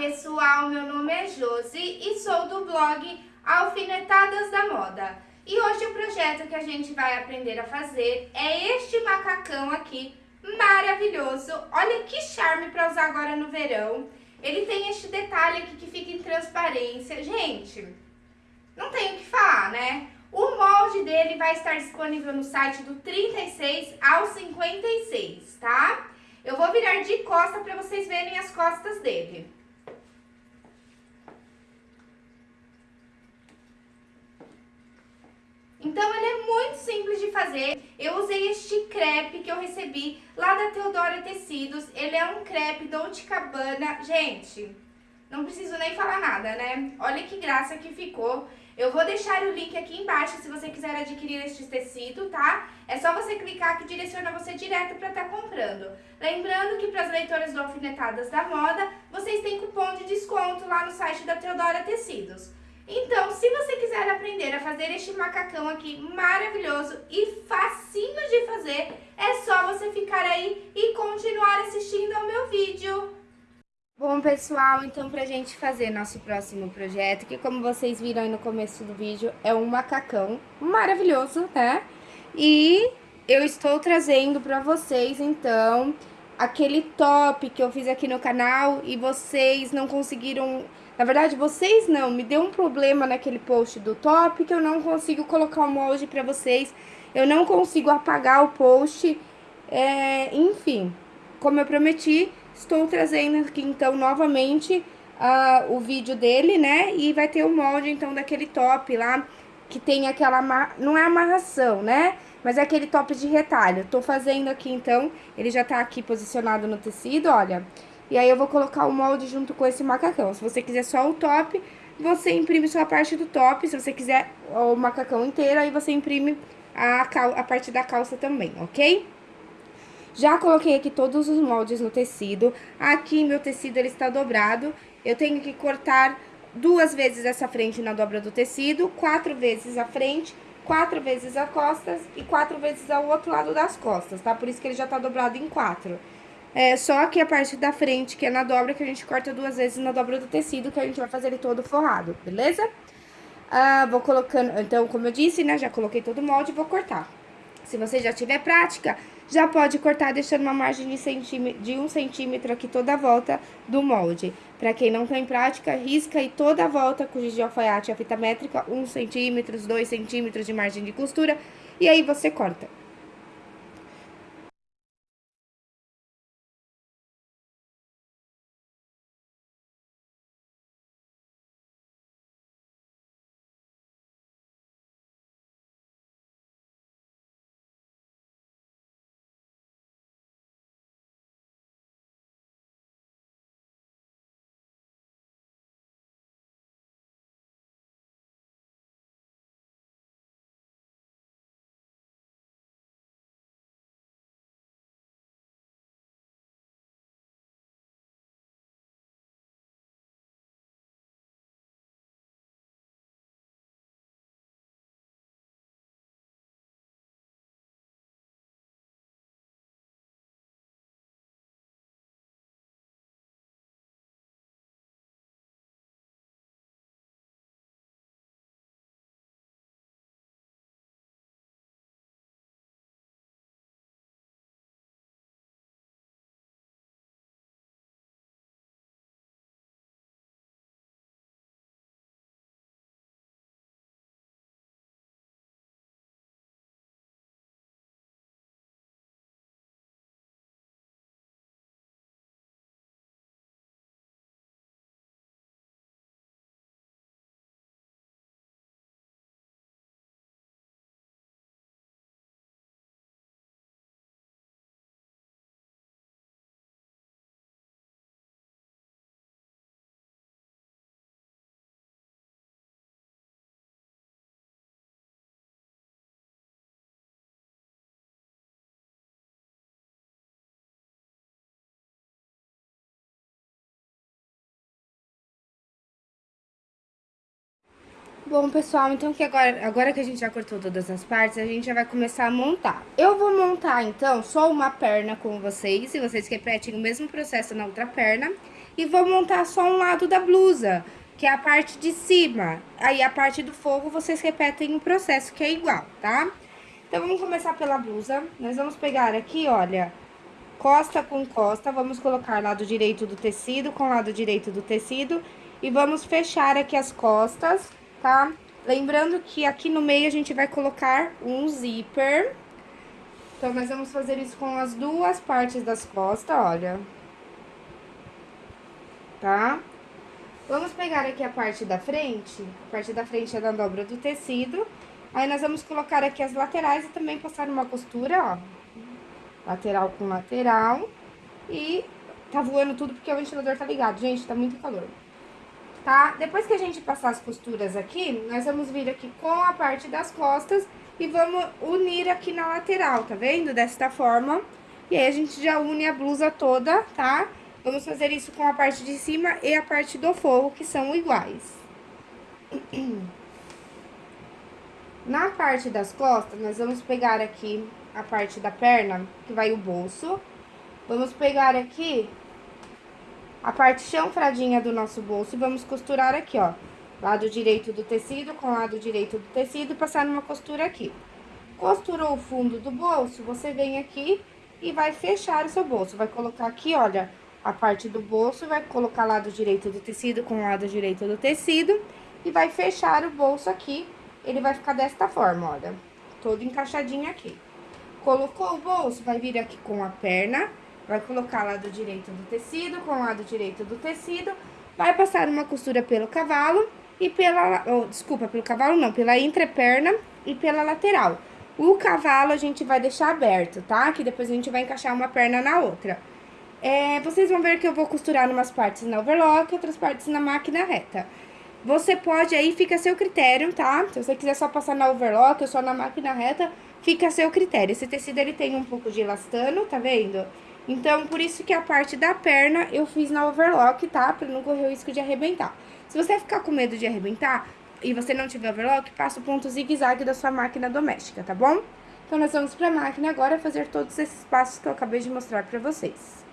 pessoal, meu nome é Josi e sou do blog Alfinetadas da Moda. E hoje o projeto que a gente vai aprender a fazer é este macacão aqui, maravilhoso. Olha que charme para usar agora no verão. Ele tem este detalhe aqui que fica em transparência. Gente, não tenho o que falar, né? O molde dele vai estar disponível no site do 36 ao 56, tá? Eu vou virar de costa para vocês verem as costas dele. Então, ele é muito simples de fazer. Eu usei este crepe que eu recebi lá da Teodora Tecidos. Ele é um crepe Dolce Cabana. Gente, não preciso nem falar nada, né? Olha que graça que ficou. Eu vou deixar o link aqui embaixo se você quiser adquirir este tecido, tá? É só você clicar que direciona você direto para estar tá comprando. Lembrando que para as leitoras do Alfinetadas da Moda, vocês têm cupom de desconto lá no site da Teodora Tecidos. Então, se você quiser aprender a fazer este macacão aqui maravilhoso e facinho de fazer, é só você ficar aí e continuar assistindo ao meu vídeo. Bom, pessoal, então pra gente fazer nosso próximo projeto, que como vocês viram aí no começo do vídeo, é um macacão maravilhoso, né? E eu estou trazendo pra vocês, então, aquele top que eu fiz aqui no canal e vocês não conseguiram... Na verdade, vocês não, me deu um problema naquele post do top que eu não consigo colocar o molde pra vocês. Eu não consigo apagar o post, é, enfim, como eu prometi Estou trazendo aqui, então, novamente uh, o vídeo dele, né? E vai ter o molde, então, daquele top lá, que tem aquela... Não é amarração, né? Mas é aquele top de retalho. Tô fazendo aqui, então, ele já tá aqui posicionado no tecido, olha. E aí, eu vou colocar o molde junto com esse macacão. Se você quiser só o top, você imprime só a parte do top. Se você quiser o macacão inteiro, aí você imprime a, a parte da calça também, ok? Já coloquei aqui todos os moldes no tecido. Aqui meu tecido ele está dobrado. Eu tenho que cortar duas vezes essa frente na dobra do tecido, quatro vezes a frente, quatro vezes as costas e quatro vezes ao outro lado das costas, tá? Por isso que ele já tá dobrado em quatro. É só aqui a parte da frente, que é na dobra, que a gente corta duas vezes na dobra do tecido, que a gente vai fazer ele todo forrado, beleza? Ah, vou colocando, então, como eu disse, né, já coloquei todo o molde e vou cortar. Se você já tiver prática, já pode cortar deixando uma margem de, de um centímetro aqui toda a volta do molde. Para quem não tem prática, risca aí toda a volta com giz de alfaiate e a fita métrica, um centímetro, dois centímetros de margem de costura, e aí você corta. Bom, pessoal, então que agora, agora que a gente já cortou todas as partes, a gente já vai começar a montar. Eu vou montar, então, só uma perna com vocês, e vocês repetem o mesmo processo na outra perna. E vou montar só um lado da blusa, que é a parte de cima. Aí, a parte do forro, vocês repetem o processo, que é igual, tá? Então, vamos começar pela blusa. Nós vamos pegar aqui, olha, costa com costa, vamos colocar lado direito do tecido com lado direito do tecido. E vamos fechar aqui as costas tá? Lembrando que aqui no meio a gente vai colocar um zíper. Então, nós vamos fazer isso com as duas partes das costas, olha. Tá? Vamos pegar aqui a parte da frente, a parte da frente é da dobra do tecido. Aí, nós vamos colocar aqui as laterais e também passar uma costura, ó. Lateral com lateral. E tá voando tudo porque o ventilador tá ligado. Gente, tá muito calor tá? Depois que a gente passar as costuras aqui, nós vamos vir aqui com a parte das costas e vamos unir aqui na lateral, tá vendo? Desta forma. E aí, a gente já une a blusa toda, tá? Vamos fazer isso com a parte de cima e a parte do forro, que são iguais. Na parte das costas, nós vamos pegar aqui a parte da perna, que vai o bolso. Vamos pegar aqui a parte chanfradinha do nosso bolso e vamos costurar aqui, ó. Lado direito do tecido com lado direito do tecido passar numa costura aqui. Costurou o fundo do bolso, você vem aqui e vai fechar o seu bolso. Vai colocar aqui, olha, a parte do bolso, vai colocar lado direito do tecido com lado direito do tecido e vai fechar o bolso aqui. Ele vai ficar desta forma, olha, todo encaixadinho aqui. Colocou o bolso, vai vir aqui com a perna Vai colocar lado direito do tecido com lado direito do tecido. Vai passar uma costura pelo cavalo e pela... Oh, desculpa, pelo cavalo não, pela entreperna e pela lateral. O cavalo a gente vai deixar aberto, tá? Que depois a gente vai encaixar uma perna na outra. É, vocês vão ver que eu vou costurar umas partes na overlock, outras partes na máquina reta. Você pode, aí fica a seu critério, tá? Se você quiser só passar na overlock ou só na máquina reta, fica a seu critério. Esse tecido, ele tem um pouco de elastano, tá vendo? Então, por isso que a parte da perna eu fiz na overlock, tá? Pra não correr o risco de arrebentar. Se você ficar com medo de arrebentar e você não tiver overlock, passa o ponto zigue-zague da sua máquina doméstica, tá bom? Então, nós vamos pra máquina agora fazer todos esses passos que eu acabei de mostrar pra vocês.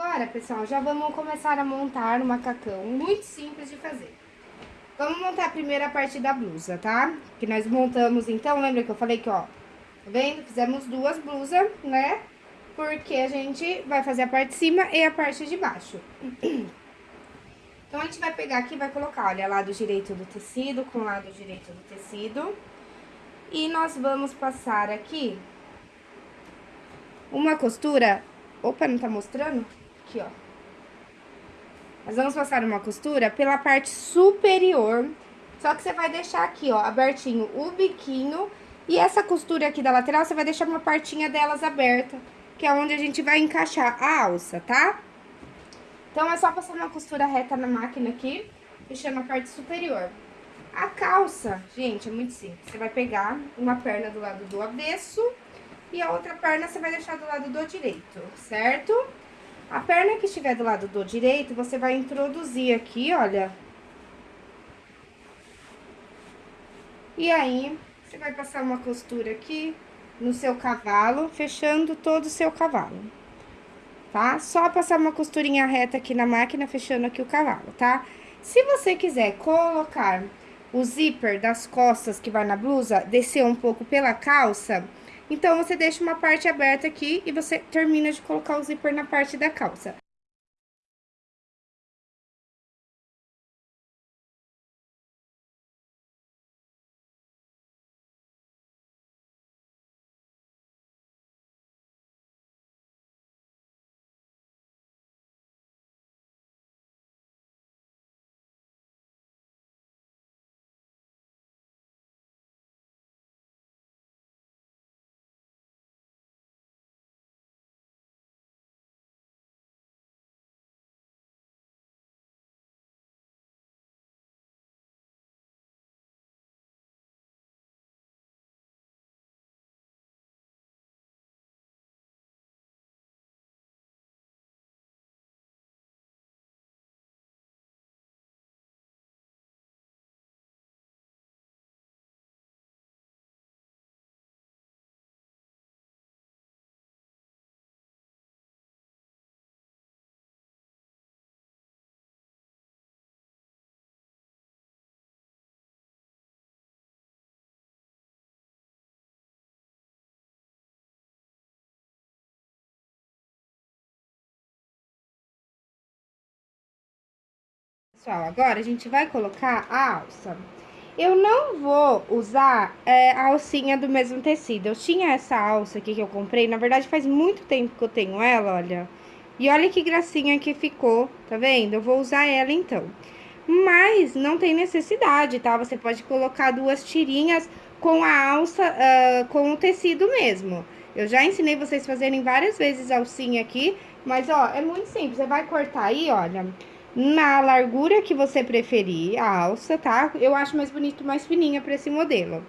Agora, pessoal, já vamos começar a montar o macacão. Muito simples de fazer. Vamos montar a primeira parte da blusa, tá? Que nós montamos, então, lembra que eu falei que, ó, tá vendo? Fizemos duas blusas, né? Porque a gente vai fazer a parte de cima e a parte de baixo. Então, a gente vai pegar aqui e vai colocar, olha, lado direito do tecido com lado direito do tecido. E nós vamos passar aqui uma costura... Opa, não tá mostrando? Aqui, ó. Nós vamos passar uma costura pela parte superior. Só que você vai deixar aqui, ó, abertinho o biquinho. E essa costura aqui da lateral, você vai deixar uma partinha delas aberta. Que é onde a gente vai encaixar a alça, tá? Então, é só passar uma costura reta na máquina aqui, fechando a parte superior. A calça, gente, é muito simples. Você vai pegar uma perna do lado do avesso e a outra perna você vai deixar do lado do direito, certo? A perna que estiver do lado do direito, você vai introduzir aqui, olha. E aí, você vai passar uma costura aqui no seu cavalo, fechando todo o seu cavalo tá? Só passar uma costurinha reta aqui na máquina, fechando aqui o cavalo, tá? Se você quiser colocar o zíper das costas que vai na blusa, descer um pouco pela calça, então você deixa uma parte aberta aqui e você termina de colocar o zíper na parte da calça. Pessoal, agora a gente vai colocar a alça. Eu não vou usar é, a alcinha do mesmo tecido. Eu tinha essa alça aqui que eu comprei, na verdade faz muito tempo que eu tenho ela, olha. E olha que gracinha que ficou, tá vendo? Eu vou usar ela então. Mas não tem necessidade, tá? Você pode colocar duas tirinhas com a alça, uh, com o tecido mesmo. Eu já ensinei vocês fazerem várias vezes alcinha aqui, mas ó, é muito simples. Você vai cortar aí, olha na largura que você preferir, a alça, tá? Eu acho mais bonito, mais fininha pra esse modelo.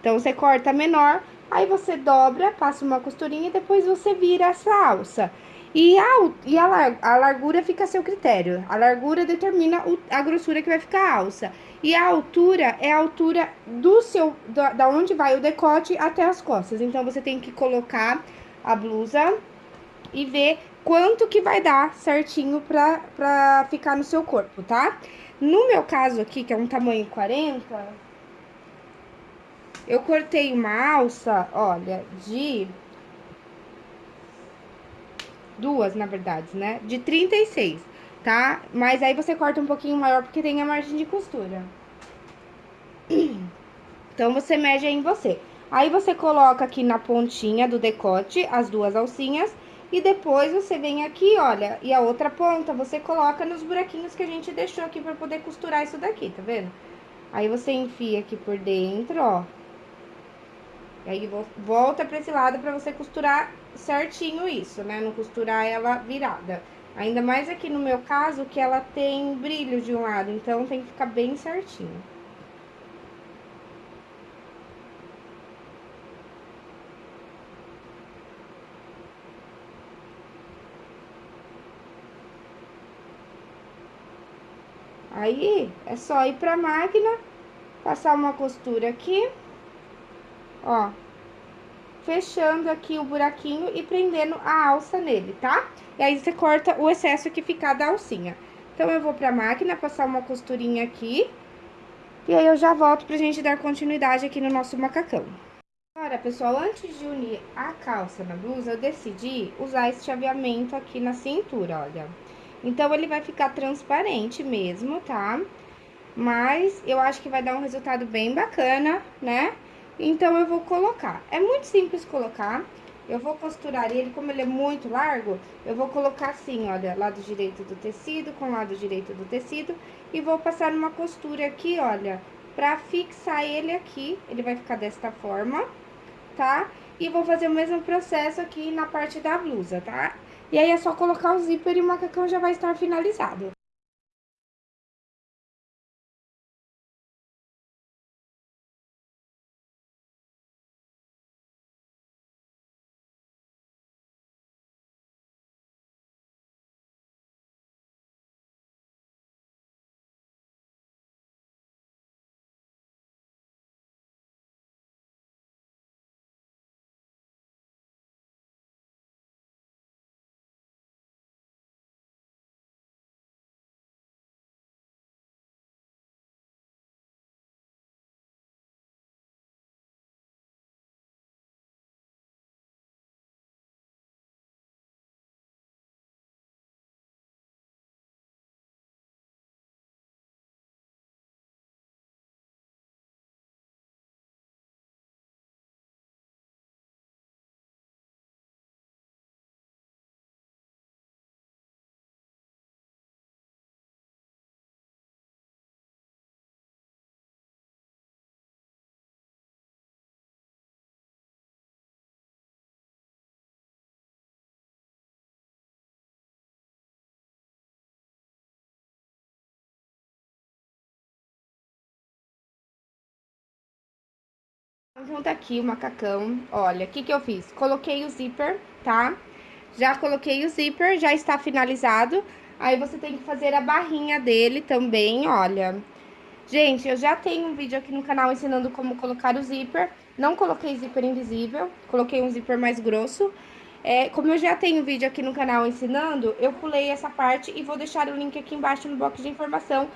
Então, você corta menor, aí você dobra, passa uma costurinha e depois você vira essa alça. E a, e a, a largura fica a seu critério. A largura determina o, a grossura que vai ficar a alça. E a altura é a altura do seu, da onde vai o decote até as costas. Então, você tem que colocar a blusa e ver quanto que vai dar certinho pra, pra ficar no seu corpo, tá? No meu caso aqui, que é um tamanho 40, eu cortei uma alça, olha, de... Duas, na verdade, né? De 36, tá? Mas aí você corta um pouquinho maior porque tem a margem de costura. Então, você mede aí em você. Aí, você coloca aqui na pontinha do decote as duas alcinhas e depois você vem aqui, olha, e a outra ponta você coloca nos buraquinhos que a gente deixou aqui pra poder costurar isso daqui, tá vendo? Aí você enfia aqui por dentro, ó. E aí volta pra esse lado pra você costurar certinho isso, né? Não costurar ela virada. Ainda mais aqui no meu caso que ela tem brilho de um lado, então tem que ficar bem certinho. Aí, é só ir pra máquina, passar uma costura aqui, ó. fechando aqui o buraquinho e prendendo a alça nele, tá? E aí você corta o excesso que ficar da alcinha. Então, eu vou pra máquina passar uma costurinha aqui. E aí, eu já volto pra gente dar continuidade aqui no nosso macacão. Agora, pessoal, antes de unir a calça na blusa, eu decidi usar esse chaveamento aqui na cintura, olha. Então, ele vai ficar transparente mesmo, tá? Mas eu acho que vai dar um resultado bem bacana, né? Então, eu vou colocar. É muito simples colocar. Eu vou costurar ele, como ele é muito largo, eu vou colocar assim, olha, lado direito do tecido com lado direito do tecido. E vou passar uma costura aqui, olha, pra fixar ele aqui. Ele vai ficar desta forma, tá? E vou fazer o mesmo processo aqui na parte da blusa, tá? E aí, é só colocar o zíper e o macacão já vai estar finalizado. Então, tá aqui o macacão. Olha, o que que eu fiz? Coloquei o zíper, tá? Já coloquei o zíper, já está finalizado. Aí, você tem que fazer a barrinha dele também, olha. Gente, eu já tenho um vídeo aqui no canal ensinando como colocar o zíper. Não coloquei zíper invisível, coloquei um zíper mais grosso. É, como eu já tenho vídeo aqui no canal ensinando, eu pulei essa parte e vou deixar o link aqui embaixo no box de informação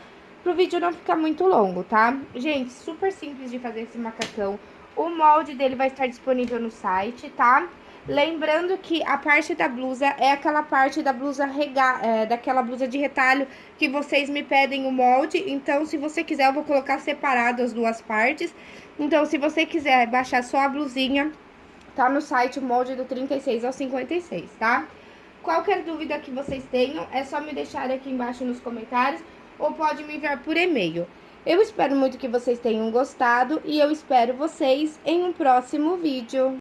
pro vídeo não ficar muito longo, tá? Gente, super simples de fazer esse macacão. O molde dele vai estar disponível no site, tá? Lembrando que a parte da blusa é aquela parte da blusa rega, é, daquela blusa de retalho que vocês me pedem o molde. Então, se você quiser, eu vou colocar separado as duas partes. Então, se você quiser baixar só a blusinha, tá no site o molde do 36 ao 56, tá? Qualquer dúvida que vocês tenham, é só me deixar aqui embaixo nos comentários ou pode me enviar por e-mail. Eu espero muito que vocês tenham gostado e eu espero vocês em um próximo vídeo.